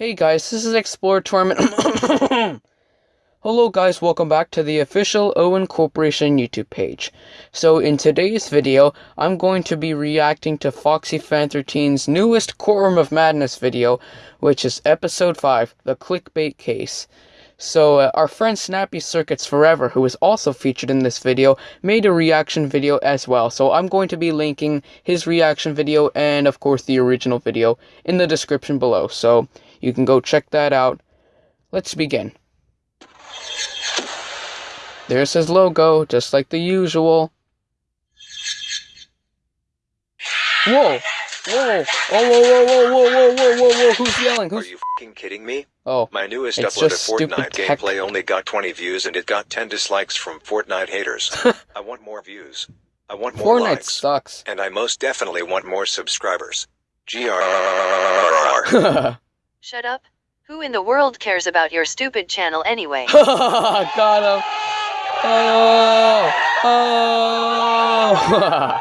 Hey guys, this is Explorer Tournament. Hello guys, welcome back to the official Owen Corporation YouTube page. So in today's video, I'm going to be reacting to Foxy Fan 13's newest Courtroom of Madness video, which is episode 5, The Clickbait Case. So uh, our friend Snappy Circuits Forever, who is also featured in this video, made a reaction video as well. So I'm going to be linking his reaction video and of course the original video in the description below. So you can go check that out. Let's begin. There's his logo, just like the usual. Whoa! Whoa! Oh, whoa, whoa, whoa, whoa, whoa, whoa, whoa, whoa, who's yelling? Who's... Are you f***ing kidding me? Oh, My newest it's upload of just stupid Fortnite tech. gameplay only got 20 views and it got 10 dislikes from Fortnite haters. I want more views. I want more Fortnite likes. sucks. And I most definitely want more subscribers. GR. Shut up. Who in the world cares about your stupid channel anyway? Got him. Oh,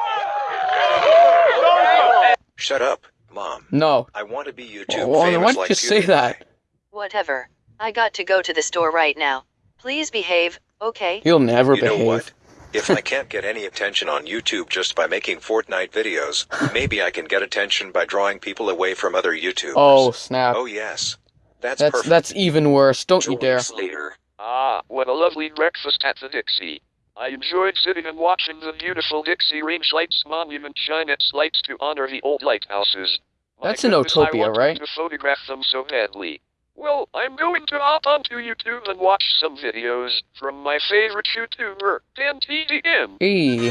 oh. Shut up, mom. no. I want to be YouTube Well, famous why did like you say PewDiePie. that? Whatever. I got to go to the store right now. Please behave, okay? You'll never You know behave. What? If I can't get any attention on YouTube just by making Fortnite videos, maybe I can get attention by drawing people away from other YouTubers. Oh snap! Oh yes. That's, that's perfect. that's even worse. Don't you dare! weeks later. Ah, what a lovely breakfast at the Dixie. I enjoyed sitting and watching the beautiful Dixie Range Lights Monument shine its lights to honor the old lighthouses. My That's in goodness, Utopia, I wanted right? to photograph them so badly. Well, I'm going to hop onto YouTube and watch some videos from my favorite YouTuber, DanTDM. Hey,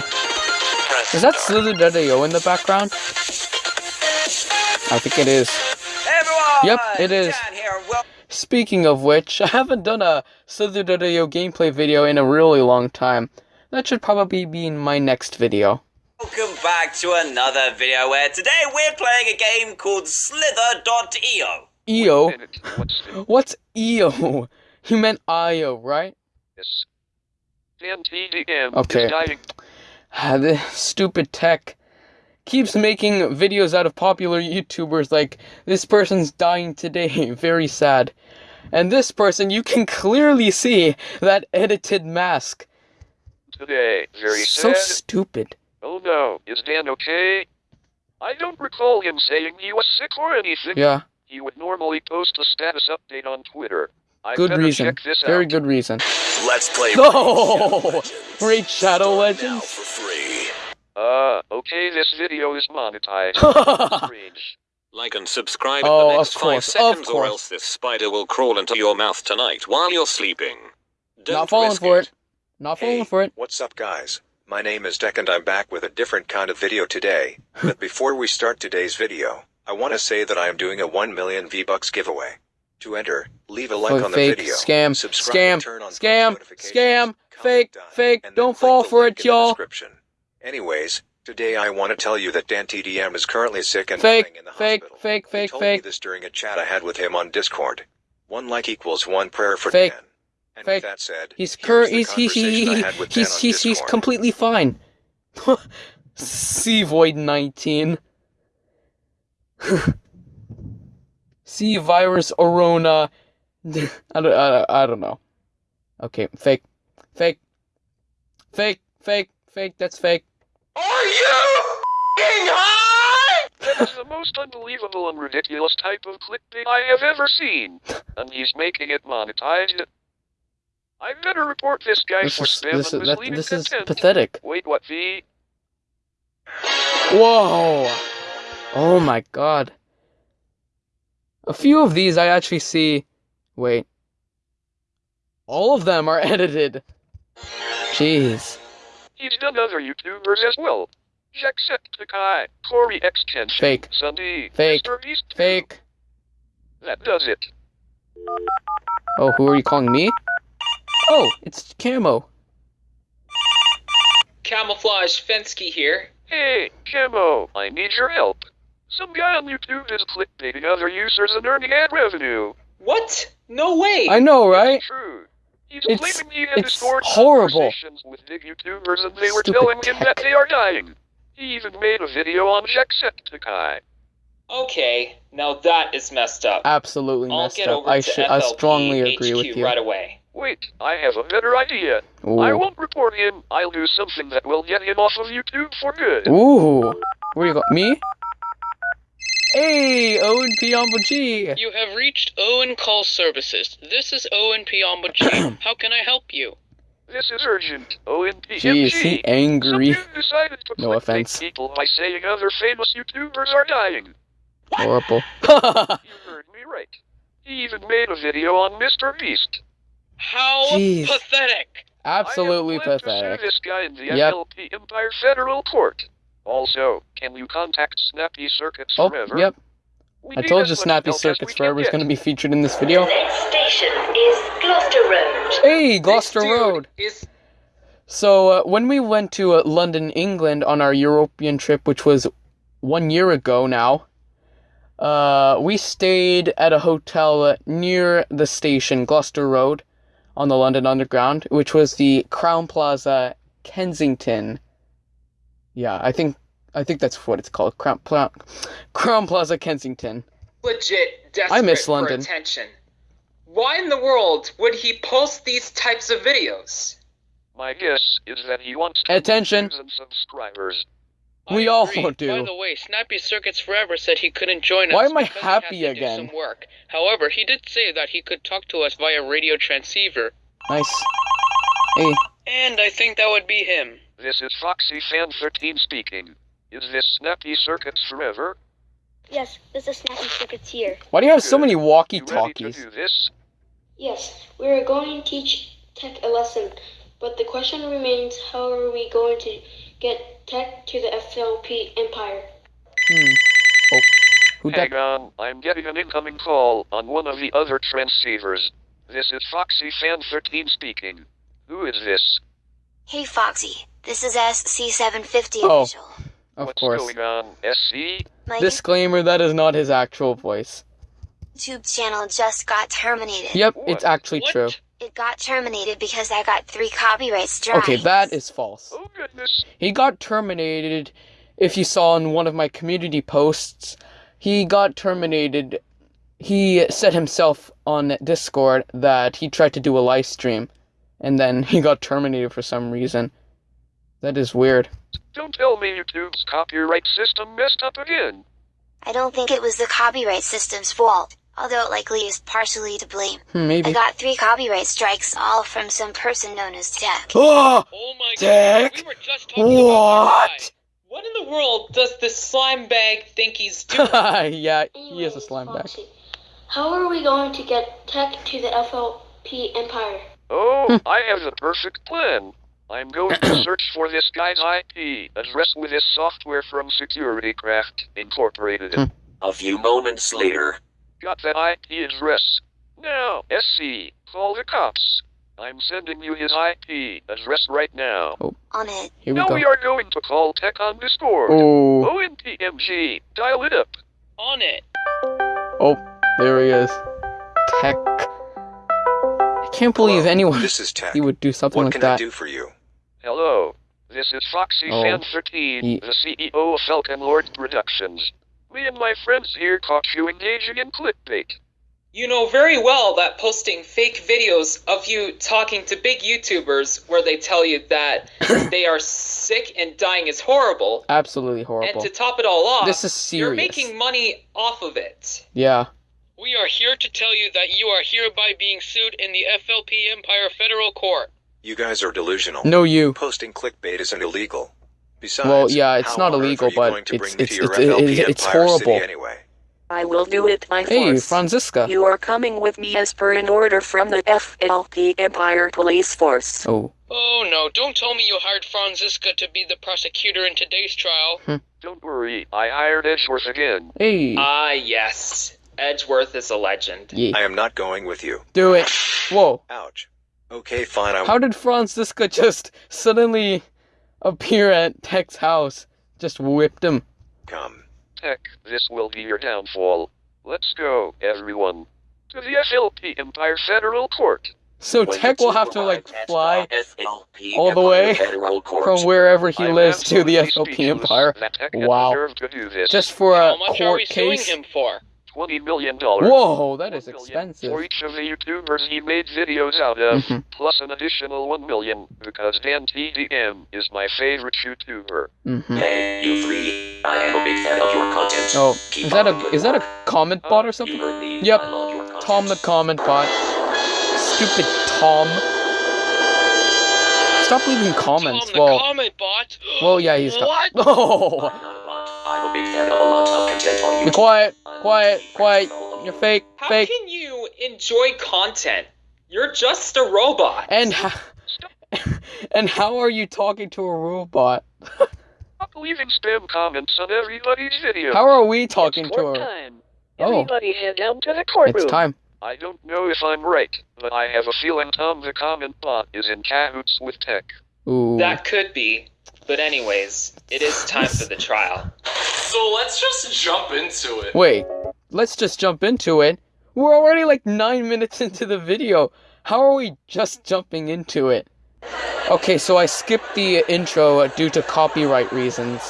is that Slither.io in the background? I think it is. Everyone! Yep, it is. Dan Speaking of which, I haven't done a Slither.io gameplay video in a really long time. That should probably be in my next video. Welcome back to another video where today we're playing a game called Slither.io. EO? What's EO? You meant IO, right? DanTDM Okay. Ah, this stupid tech keeps making videos out of popular YouTubers like this person's dying today, very sad. And this person, you can clearly see that edited mask. Today, very so sad. stupid. Oh no, is Dan okay? I don't recall him saying he was sick or anything. Yeah, He would normally post a status update on Twitter. I good reason. check this Very out. good reason. Let's play Oh, Raid Shadow Now Legends. for free. Uh, okay, this video is monetized. Not Strange. Like and subscribe Oh, in the next course, five seconds, or else this spider will crawl into your mouth tonight while you're sleeping. Don't falling risk for it. it. Not falling Hey, for it. What's up, guys? My name is Deck and I'm back with a different kind of video today. but before we start today's video, I want to say that I am doing a 1 million V-Bucks giveaway. To enter, leave a like Oh, on the fake, video, scam, subscribe scam, turn on scam, scam, fake, done, fake, don't fall for it, y'all. Anyways, today I want to tell you that Dan TDM is currently sick and Fake, dying in the fake, hospital. fake, He fake, told me fake. this during a chat I had with him on Discord. One like equals one prayer for Fake, Dan. And fake. with that said, He's cur- he's he, he, he, had with Dan he's he's he's completely fine. C Void 19. C virus Orona. I don't, I, don't- I don't know. Okay, fake. Fake. Fake, fake, fake, that's fake. Are you f***ing high? That is the most unbelievable and ridiculous type of clickbait I have ever seen. And he's making it monetized. I better report this guy This for is, spam this and is, that, misleading this is content. pathetic. Wait, what the? Whoa! Oh my god. A few of these I actually see. Wait. All of them are edited. Jeez. He's done other YouTubers as well. Jacksepticeye, CoryxKenshin, Fake. Sunday, Fake. Mr. Beast. Fake. That does it. Oh, who are you calling me? Oh, it's Camo. Camouflage Fensky here. Hey, Camo, I need your help. Some guy on YouTube is clickbaiting other users and earning ad revenue. What? No way! I know, right? True. He's It's- claiming he had it's Discord horrible. conversations with big YouTubers and they were Stupid telling him that they are dying. He even made a video on Jacksepticeye. Okay, now that is messed up. Absolutely I'll messed get up. over I to should. I strongly agree HQ with you. right away. Wait, I have a better idea. I won't report him. I'll do something that will get him off of YouTube for good. Ooh. Where you go? Me? Hey, Owen Piombo G. You have reached Owen Call Services. This is Owen Piombo G. How can I help you? This is urgent. ONPMG. Gee, is he angry? Some dude decided to No offense. people by saying other famous YouTubers are dying. Horrible. You heard me right. He even made a video on Mr. Beast. How Jeez. pathetic! Absolutely I am pathetic. To sue this guy in the Yep. FLP Empire Federal Court. Also, can you contact Snappy Circuits Oh, Forever? yep. We I told you Snappy Circuits we can Forever is going to be featured in this video. Next station is Gloucester Road. Hey, Gloucester This Road. Is So, uh, when we went to uh, London, England on our European trip, which was one year ago now, uh, we stayed at a hotel uh, near the station, Gloucester Road, on the London Underground, which was the Crowne Plaza Kensington. Yeah, I think I think that's what it's called, Crown, Pla- Crowne Plaza Kensington. legit desperate I miss for London. attention. Why in the world would he post these types of videos? My guess is that he wants to Attention. and subscribers. We I all agree. do. By the way, Snappy Circuits Forever said he couldn't join us. Why am I because he happy had to do again? some work. However, he did say that he could talk to us via radio transceiver, Nice. Hey, and I think that would be him. This is Foxy Fan 13 speaking. Is this Snappy Circuits Forever? Yes, this is Snappy Circuits here. why do you have so many You walkie-talkies? Yes, we are going to teach Tech a lesson, but the question remains how are we going to get Tech to the FLP Empire? Hmm. Oh, who Hang on, I'm getting an incoming call on one of the other transceivers. This is Foxy Fan 13 speaking. Who is this? Hey Foxy, this is SC750 Oh. official. Of What's course. going on, SC? My Disclaimer: that is not his actual voice. YouTube channel just got terminated. Yep, What? it's actually What? true. It got terminated because I got three copyright strikes. Okay, that is false. Oh goodness. He got terminated. If you saw in one of my community posts, he got terminated. He said himself on Discord that he tried to do a live stream, and then he got terminated for some reason. That is weird. Don't tell me YouTube's copyright system messed up again. I don't think it was the copyright system's fault, although it likely is partially to blame. Hmm, I got three copyright strikes, all from some person known as Tech. Oh! Oh my Tech? god, we were just talking about. What? What in the world does this slime bag think he's doing? yeah, he is a slime bag. How are we going to get Tech to the FLP Empire? Oh, I have the perfect plan. I'm going to search for this guy's IP address with his software from SecurityCraft Incorporated. Hmm. A few moments later. Got that IP address. Now, SC, call the cops. I'm sending you his IP address right now. On it. Here we now go. we are going to call Tech on Discord. Oh, ONPMG, dial it up. On it. oh, there he is. Tech. I can't believe Hello, anyone This is Tech. he would do something What like can I that. do for you? Hello, this is Foxy Oh, Fan 13, he- the CEO of Falcon Lord Productions. Me and my friends here caught you engaging in clickbait. You know very well that posting fake videos of you talking to big YouTubers where they tell you that they are sick and dying is horrible. Absolutely horrible. And to top it all off, This is serious. you're making money off of it. Yeah. We are here to tell you that you are hereby being sued in the FLP Empire Federal Court. You guys are delusional. No, you. Posting clickbait isn't illegal. Besides, Well, yeah, it's how not illegal, are you but going to it's- bring it's- your it's- FLP it's- it's Empire City horrible. anyway. I will do it by Hey, force. Franziska. You are coming with me as per an order from the FLP Empire Police Force. Oh, Oh no, don't tell me you hired Franziska to be the prosecutor in today's trial. Don't worry, I hired Edgeworth again. hey. Ah, yes. Edgeworth is a legend. yeah. I am not going with you. Do it. Whoa. Ouch. Okay, fine. I How did Franziska just suddenly appear at Tech's house? Just whipped him. come. Tech, this will be your downfall. Let's go, everyone. To the FLP Empire Federal Court. So When Tech will have to like fly FLP all the way from wherever he I'm lives to the absolutely FLP speechless Empire. that Tech had the Wow. to do this. Just for a How much are we court suing case. him for? Twenty million dollars. Whoa, that is One million expensive. For each of the YouTubers he made videos out of, Mhm. plus an additional one million, because Dan TDM is my favorite YouTuber. hmm Hey, you three. I am a big fan of your content. Oh, Keep is that a is that a comment bot or something? You heard me. Yep. I love your. Tom the comment bot. Stupid Tom. Stop leaving comments. Tom the well, comment bot. well, yeah, he's got. What? Oh, be quiet, I'm quiet, quiet. with all of You're fake, How fake. can you enjoy content? You're just a robot. And how, and how are you talking to a robot? Stop leaving spam comments on everybody's video. How are we talking it's to court her? time. Oh. Everybody head down to the courtroom. It's time. I don't know if I'm right, but I have a feeling Tom the comment bot is in cahoots with Tech. Ooh. That could be. But anyways, it is time for the trial. So let's just jump into it. Wait, let's just jump into it. We're already like nine minutes into the video. How are we just jumping into it? Okay, so I skipped the intro uh, due to copyright reasons.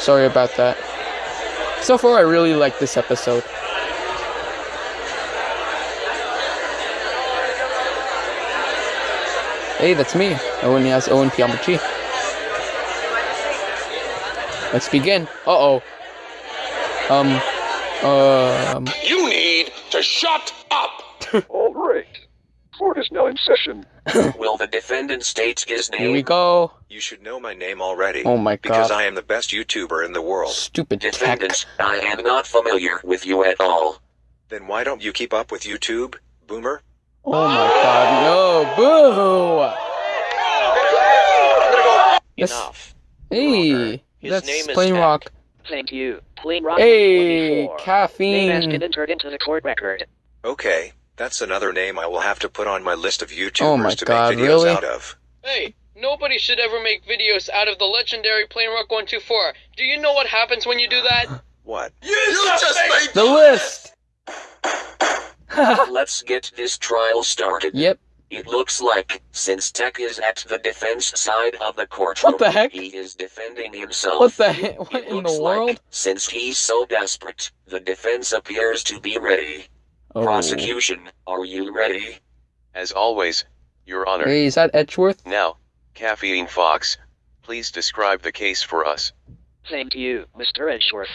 Sorry about that. So far, I really like this episode. Hey, that's me. Owen has Owen PMG. Let's begin. Uh oh. Um. Um. You need to shut up. All right. Court is now in session. Will the defendant state his name? Here we go. You should know my name already. Oh my god. Because. I am the best YouTuber in the world. Stupid tech. Defendant, I am not familiar with you at all. Then why don't you keep up with YouTube, Boomer? Oh my god. No. Boo. Yes. Enough. Hey. That's Plain Tech. Rock. Thank you. Plain Rock Hey. 24. Name has Caffeine. been entered into the court record. Okay, that's another name I will have to put on my list of YouTubers Oh my to God, make videos really? out of. Hey, nobody should ever make videos out of the legendary Plain Rock 124. Do you know what happens when you do that? What? You, just made The list. Let's get this trial started. yep. It looks like, since Tech is at the defense side of the courtroom, What the heck? he is defending himself. What the heck? What It in looks the like, world? since he's so desperate, the defense appears to be ready. Oh. Prosecution, are you ready? As always, Your Honor. Hey, is that Edgeworth? Now, Caffeine Fox, please describe the case for us. Thank you, Mr. Edgeworth.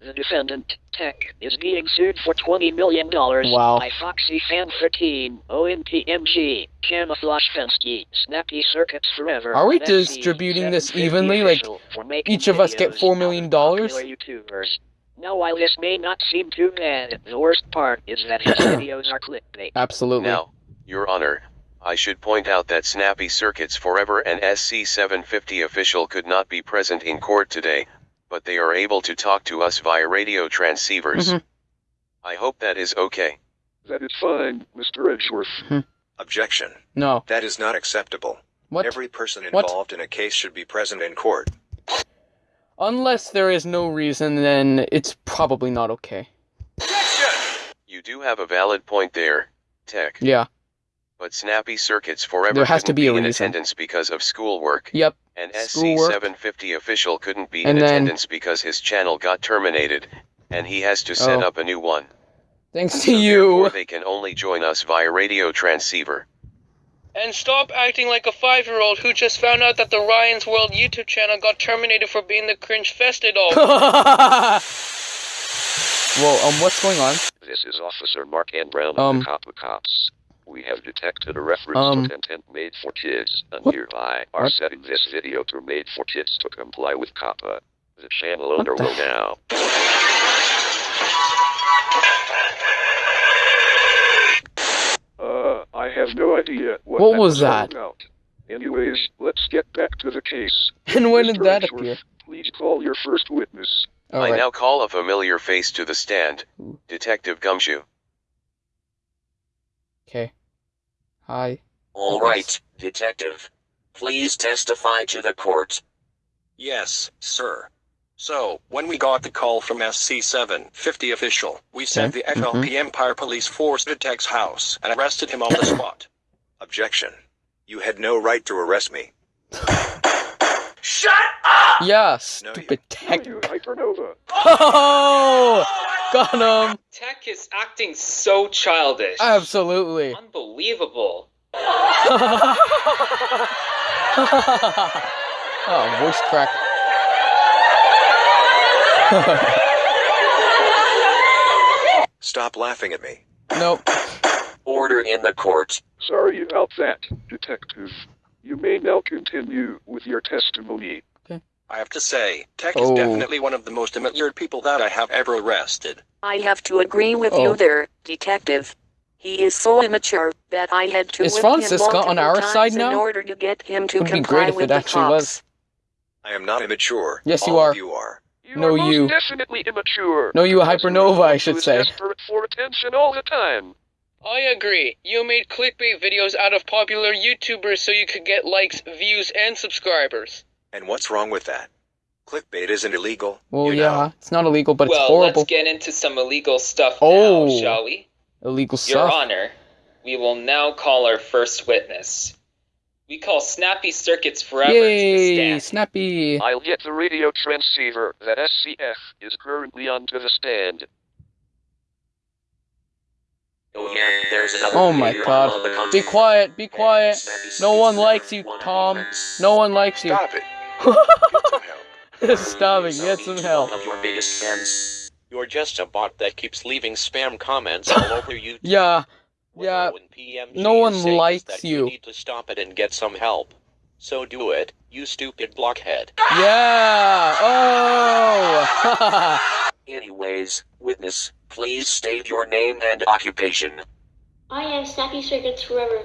The defendant, Tech, is being sued for $20 million Wow. by Foxy Fan 13, ONPMG, Camouflage Fensky, Snappy Circuits Forever. Are we and distributing this evenly, like, official for making each of us get videos $4 out million of dollars? popular YouTubers. Now, while this may not seem too bad, the worst part is that his videos are clickbait. Absolutely. Now, Your Honor, I should point out that Snappy Circuits Forever and SC750 official could not be present in court today, but they are able to talk to us via radio transceivers. Mhm. I hope that is okay. That is fine, Mr. Edgeworth. Objection. No. That is not acceptable. What? Every person What? involved in a case should be present in court. Unless there is no reason, then it's probably not okay. You do have a valid point there, Tech. Yeah. But Snappy Circuits Forever There has to couldn't be in reason. attendance because of schoolwork. Yep. And Schoolwork. SC750 official couldn't be And in then- attendance because his channel got terminated, and he has to set Oh. up a new one. Thanks to therefore you. they can only join us via radio transceiver. And stop acting like a five-year-old who just found out that the Ryan's World YouTube channel got terminated for being the cringe fested all. Whoa. Um. What's going on? This is Officer Mark N. Brown of Um. the Cop of Cops. We have detected a reference Um. to content made for kids, and What? hereby are What? setting this video to made for kids to comply with COPPA. The channel What owner the will now. Uh, I have no idea what, What that was that? About. Anyways, let's get back to the case. And when did that Edgeworth, appear? Please call your first witness. I Alright. now call a familiar face to the stand, Detective Gumshoe. Okay. Hi. All right, detective. Please testify to the court. Yes, sir. So, when we got the call from SC750 official, we said Okay, the FLP mm-hmm. Empire Police Force to Tech's house and arrested him on the spot. Objection. You had no right to arrest me. Shut up! Yeah, stupid tech. Hypernova. Oh, got him. Tech is acting so childish. Absolutely. Unbelievable. oh, voice crack. Stop laughing at me. nope. Order in the court. Sorry about that, Detective. You may now continue with your testimony. I have to say, Tech is Oh. definitely one of the most immature people that I have ever arrested. I have to agree with Oh. you there, detective. He is so immature that I had to Is Franziska him on our multiple side times now? in order to get him to Would be comply great if with it actually cops. was. I am not immature. Yes, you All are. Of you are. You No, are most you. definitely immature. No, you, Because Hypernova, I should say. Desperate for attention all the time. I agree. You made clickbait videos out of popular YouTubers so you could get likes, views, and subscribers. And what's wrong with that? Clickbait isn't illegal. Well, you know. yeah, it's not illegal, but well, it's horrible. Well, let's get into some illegal stuff Oh. now, shall we? Illegal stuff. Your. Honor, we will now call our first witness. We call Snappy Circuits Forever to the Yay, stand. snappy. I'll get the radio transceiver that SCF is currently on to the stand. Oh yeah, there's another Oh my god. on the content. Be quiet, be quiet. No one likes you, Tom. No one likes you. Stop it. Get some help. Stop it, get some help. Of your biggest fans. You're just a bot that keeps leaving spam comments all over YouTube. Yeah, yeah. No one likes that you. need to stop it and get some help. So do it, you stupid blockhead. Yeah. Oh. Anyways, witness, please state your name and occupation. I am Snappy Circuits Forever,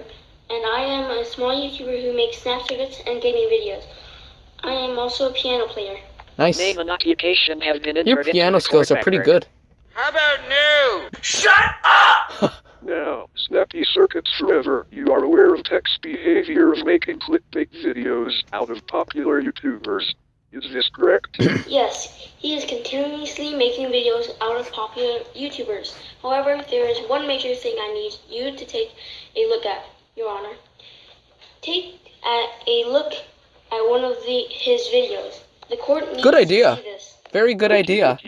and I am a small YouTuber who makes snap circuits and gaming videos. I am also a piano player. nice. Name and occupation have been entered Your piano the skills are pretty good. How about new? Shut up! Now, Snappy Circuits Forever, you are aware of Tech's behavior of making clickbait videos out of popular YouTubers. Is this correct? Yes, he is continuously making videos out of popular YouTubers. However, there is one major thing I need you to take a look at, Your Honor. Take at a look at one of the his videos. The court needs Good to idea. see this. Very good idea.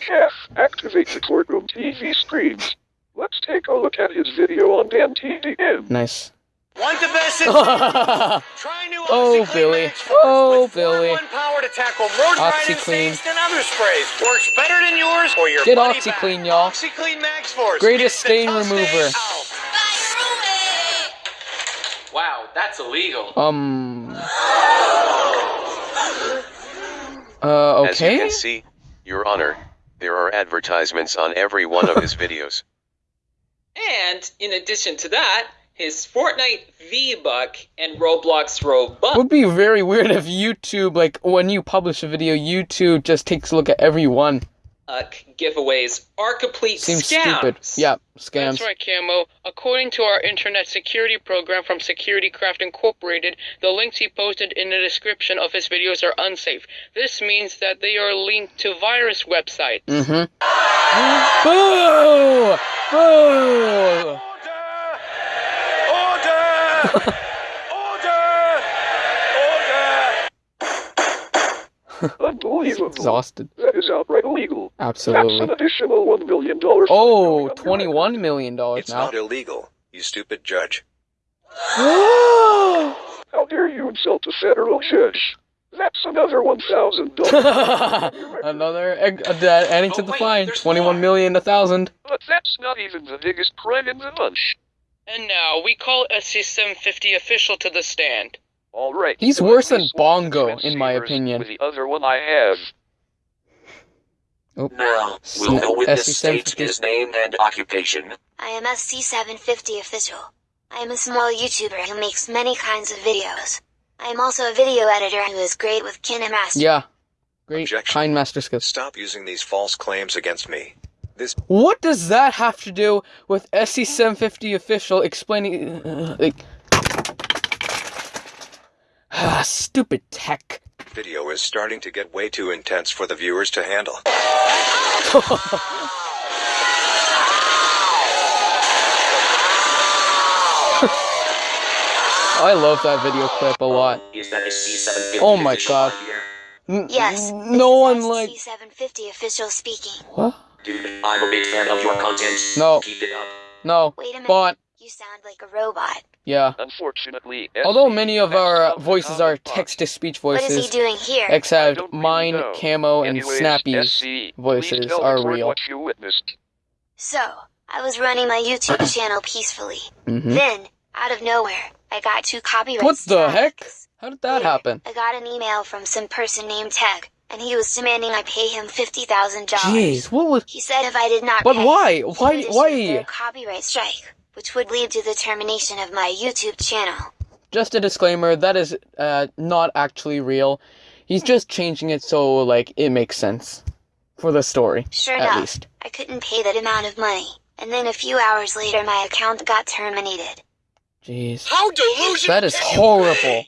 Chef, activate the courtroom TV screens. Let's take a look at his video on Dan TDM. Nice. Want the best oh, Try new Billy. Oh, with Billy. 4-in-1 power to tackle more grinding OxiClean. stains than other sprays. Works better than yours or your Get money OxiClean, back. y'all. OxiClean Max Force. Greatest stain remover. Wow, that's illegal. Um. Uh, As you can see, Your Honor, there are advertisements on every one of his videos. And in addition to that, his Fortnite V-Buck and Roblox Robux Would be very weird if YouTube, like, when you publish a video, YouTube just takes a look at every one. Giveaways are complete Seems scams. stupid. Yeah, scams. That's right, Camo. According to our internet security program from SecurityCraft Incorporated, the links he posted in the description of his videos are unsafe. This means that they are linked to virus websites. Mm-hmm. Boo! Boo! Order! Order! Unbelievable. Exhausted. That is outright illegal. Absolutely. That's an Absolutely. additional $1 million. Oh, $21 million It's now. not illegal, you stupid judge. How dare you insult a federal judge? That's another $1,000. Another egg, uh, that adding to the fine. Twenty-one million, a thousand. but that's not even the biggest crime in the bunch. And now we call SC750 official to the stand. All right. He's so worse than Bongo, in my opinion. The other one I have. Oh. Now, will Sna- the witness state SC750. his name and occupation? I am SC750 official. I am a small YouTuber who makes many kinds of videos. I am also a video editor who is great with KineMaster. Yeah. Great. Objection. KineMaster skills. Stop using these false claims against me. This What does that have to do with SC750 official explaining? uh, like, ah, stupid tech. Video is starting to get way too intense for the viewers to handle. I love that video clip a lot. Is that SC750 Oh my god. N- Yes, No one like. C750 official speaking. What? Dude, I'm a big fan of your content. No. Keep it up. No. Wait a minute. Bot. You sound like a robot. Yeah. Unfortunately, Although many of our voices are text to speech What is he voices, doing here? except mine, Camo, and Anyways, Snappy's SC, please voices tell the are real. What you witnessed. So, I was running my YouTube channel peacefully. Mhm. Then, out of nowhere, I got two copyright What the strikes. heck? How did that happen? I got an email from some person named Tech, and he was demanding I pay him fifty thousand dollars. Jeez, what was? He said if I did not But pay, why? he Why? would issue Why? their copyright strike, which would lead to the termination of my YouTube channel. Just a disclaimer, that is uh, not actually real. He's just changing it so like it makes sense for the story, Sure at enough, least. I couldn't pay that amount of money, and then a few hours later, my account got terminated. Jeez, How delusional! that is horrible.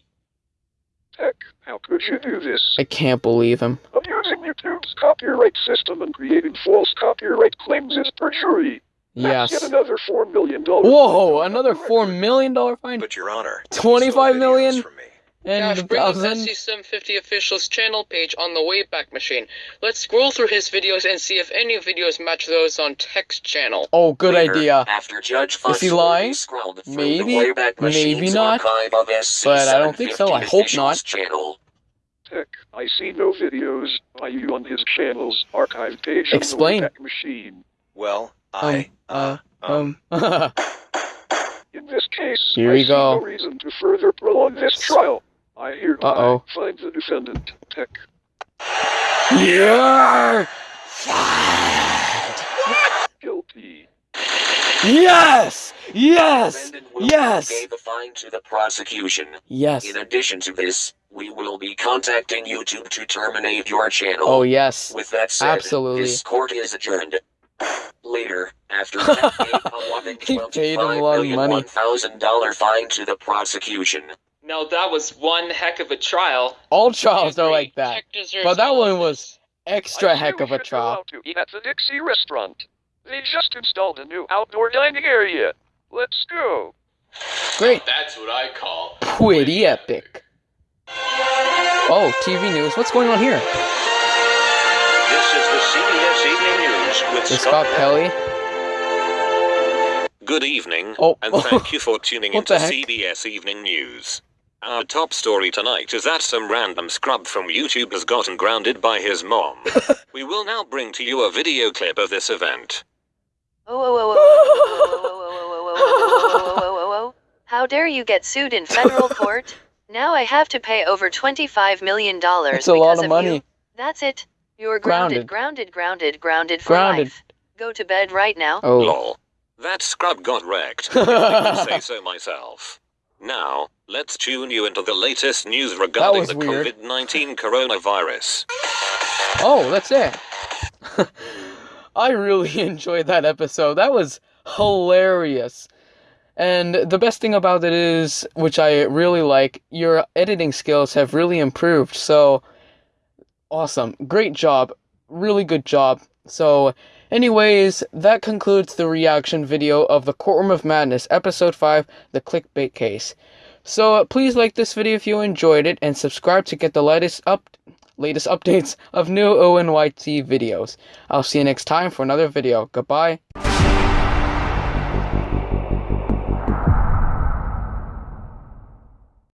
Heck, how could you do this? I can't believe him. Abusing YouTube's copyright system and creating false copyright claims is perjury. That's Yes. yet another four million dollars. Whoa, another four million dollar fine. But your honor, Twenty-five million Dash, and bring up thousand. SC750 official's channel page on the Wayback Machine. Let's scroll through his videos and see if any videos match those on Tech's channel. Oh, good Later, idea. After Judge Is he Foxworthy lying? scrolled through Maybe, the Wayback maybe Machine's not. archive of But I don't think so. I hope official's not. Channel. Heck, I see no videos by you on his channel's archive page Explain. on the Wayback Machine. Well, I, Um, uh, uh, um. In this case, Here I we see go. no reason to further prolong this trial. I hereby Uh-oh. find the defendant, Tech, yeah! guilty. Yes! Yes! Defendant will Yes! pay the fine to the prosecution. Yes. In addition to this, we will be contacting YouTube to terminate your channel. Oh yes. With that said, Absolutely. this court is adjourned. Later, after Tech paid a whopping He paid him a lot of money. $25,000 fine to the prosecution. Now that was one heck of a trial. All trials are like that. But that one was extra heck of we a should go trial. out to eat at the Dixie restaurant. They just installed a new outdoor dining area. Let's go. Great. That's what I call Pretty epic. Oh, TV news. What's going on here? This is the CBS Evening News News with Scott, Scott Pelley. Good evening, oh. and thank you for tuning in to CBS Evening News. Our top story tonight is that some random scrub from YouTube has gotten grounded by his mom. we will now bring to you a video clip of this event. How dare you get sued in federal court? Now I have to pay over $25 million That's a lot of, of money. You. That's it. You're Grounded. grounded, grounded, grounded, grounded for Grounded. life. Go to bed right now. Oh. Lol. That scrub got wrecked. if I can say so myself. Now, let's tune you into the latest news regarding the. COVID 19 coronavirus. Oh, that's it. I really enjoyed that episode. That was hilarious. And the best thing about it is, which I really like, your editing skills have really improved. So, awesome. Great job. Really good job. So, anyways, that concludes the reaction video of the Courtroom of Madness, Episode 5, The Clickbait Case. So, uh, please like this video if you enjoyed it, and subscribe to get the latest up latest updates of new ONYT videos. I'll see you next time for another video. Goodbye.